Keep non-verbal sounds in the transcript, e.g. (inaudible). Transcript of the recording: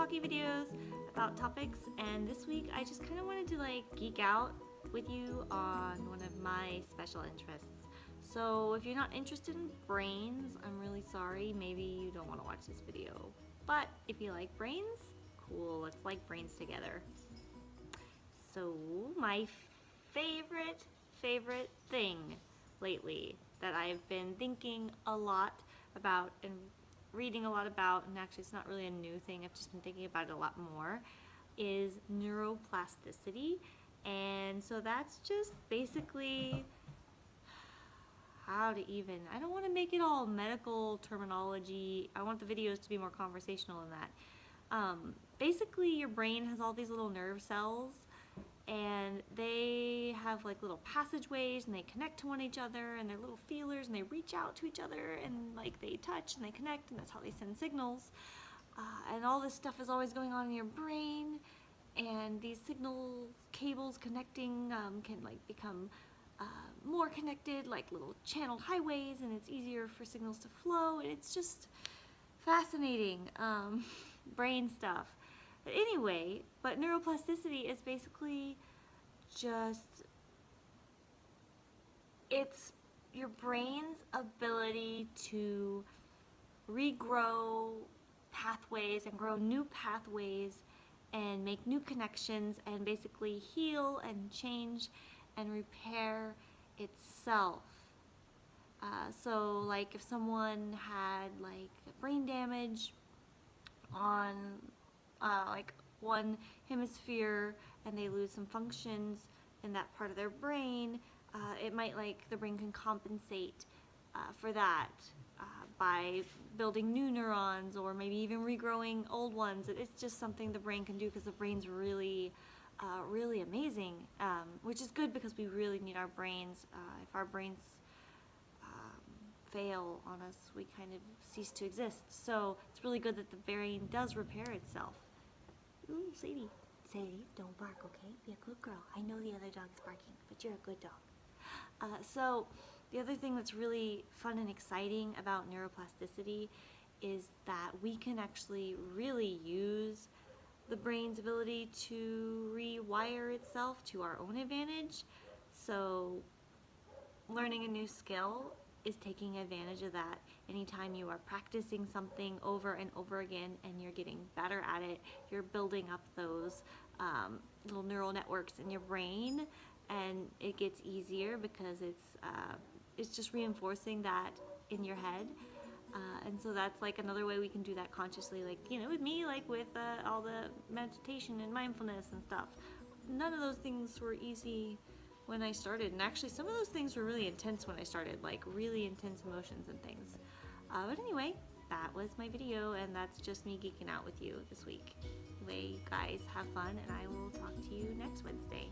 talkie videos about topics and this week I just kind of wanted to like geek out with you on one of my special interests. So if you're not interested in brains, I'm really sorry. Maybe you don't want to watch this video. But if you like brains, cool, let's like brains together. So my favorite, favorite thing lately that I've been thinking a lot about and reading a lot about, and actually it's not really a new thing, I've just been thinking about it a lot more, is neuroplasticity. And so that's just basically how to even, I don't want to make it all medical terminology. I want the videos to be more conversational than that. Um, basically your brain has all these little nerve cells and they have like little passageways and they connect to one each other and they're little feelers and they reach out to each other and like they touch and they connect and that's how they send signals. Uh, and all this stuff is always going on in your brain and these signal cables connecting um, can like become uh, more connected like little channeled highways and it's easier for signals to flow and it's just fascinating um, (laughs) brain stuff but anyway, but neuroplasticity is basically just, it's your brain's ability to regrow pathways and grow new pathways and make new connections and basically heal and change and repair itself. Uh, so like if someone had like brain damage on uh, like one hemisphere and they lose some functions in that part of their brain, uh, it might like the brain can compensate uh, for that uh, by building new neurons or maybe even regrowing old ones. It's just something the brain can do because the brain's really, uh, really amazing, um, which is good because we really need our brains. Uh, if our brains um, fail on us, we kind of cease to exist. So it's really good that the brain does repair itself. Sadie. Sadie, don't bark, okay? Be a good girl. I know the other dog is barking, but you're a good dog. Uh, so the other thing that's really fun and exciting about neuroplasticity is that we can actually really use the brain's ability to rewire itself to our own advantage. So learning a new skill is taking advantage of that. Anytime you are practicing something over and over again and you're getting better at it, you're building up those um, little neural networks in your brain and it gets easier because it's, uh, it's just reinforcing that in your head. Uh, and so that's like another way we can do that consciously, like, you know, with me, like with uh, all the meditation and mindfulness and stuff. None of those things were easy when I started. And actually some of those things were really intense when I started, like really intense emotions and things. Uh, but anyway, that was my video and that's just me geeking out with you this week. Anyway, guys, have fun and I will talk to you next Wednesday.